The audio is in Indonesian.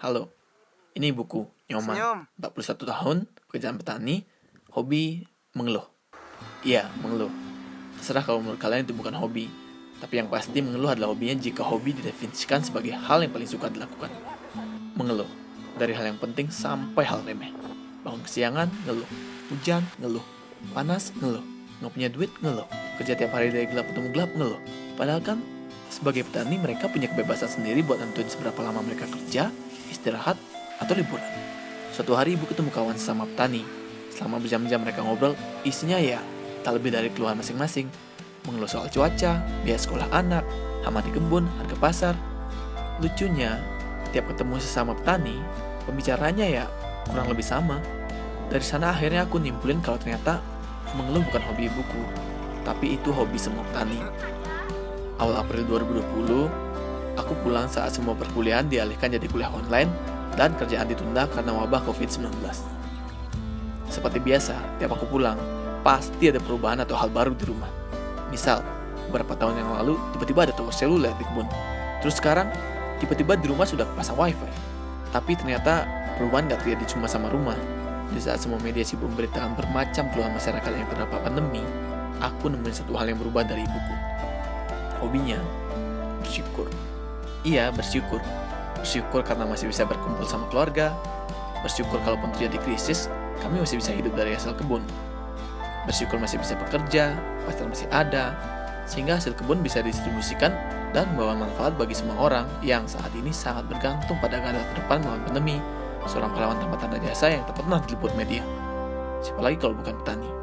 Halo, ini ibuku, Nyoman. Senyum. 41 tahun, pekerjaan petani, hobi mengeluh. Iya, mengeluh. Terserah kalau menurut kalian itu bukan hobi. Tapi yang pasti mengeluh adalah hobinya jika hobi didefinisikan sebagai hal yang paling suka dilakukan. Mengeluh. Dari hal yang penting sampai hal remeh. Bangun kesiangan, ngeluh. Hujan, ngeluh. Panas, ngeluh. Nggak punya duit, ngeluh. Kerja tiap hari dari gelap ketemu gelap, ngeluh. Padahal kan sebagai petani mereka punya kebebasan sendiri buat nentuin seberapa lama mereka kerja, istirahat, atau liburan. Suatu hari ibu ketemu kawan sesama petani. Selama berjam-jam mereka ngobrol, isinya ya tak lebih dari keluhan masing-masing. Mengeluh soal cuaca, biaya sekolah anak, hama di kebun, harga pasar. Lucunya, tiap ketemu sesama petani, pembicaranya ya kurang lebih sama. Dari sana akhirnya aku nimpulin kalau ternyata mengeluh bukan hobi ibuku, tapi itu hobi semua petani. Awal April 2020, aku pulang saat semua perkuliahan dialihkan jadi kuliah online dan kerjaan ditunda karena wabah COVID-19. Seperti biasa, tiap aku pulang, pasti ada perubahan atau hal baru di rumah. Misal, beberapa tahun yang lalu tiba-tiba ada toko seluler di kebun. Terus sekarang, tiba-tiba di rumah sudah pasang wifi. Tapi ternyata perubahan gak terjadi cuma sama rumah. Di saat semua media sibuk memberitakan bermacam keluhan masyarakat yang terdampak pandemi, aku nemuin satu hal yang berubah dari ibuku. Hobinya, bersyukur. Iya, bersyukur. Bersyukur karena masih bisa berkumpul sama keluarga. Bersyukur kalaupun terjadi krisis, kami masih bisa hidup dari hasil kebun. Bersyukur masih bisa bekerja, pasar masih ada, sehingga hasil kebun bisa didistribusikan dan membawa manfaat bagi semua orang yang saat ini sangat bergantung pada garda terdepan melawan pandemi, seorang pahlawan tanpa tanda jasa yang tak pernah diliput media. Siapa lagi kalau bukan petani?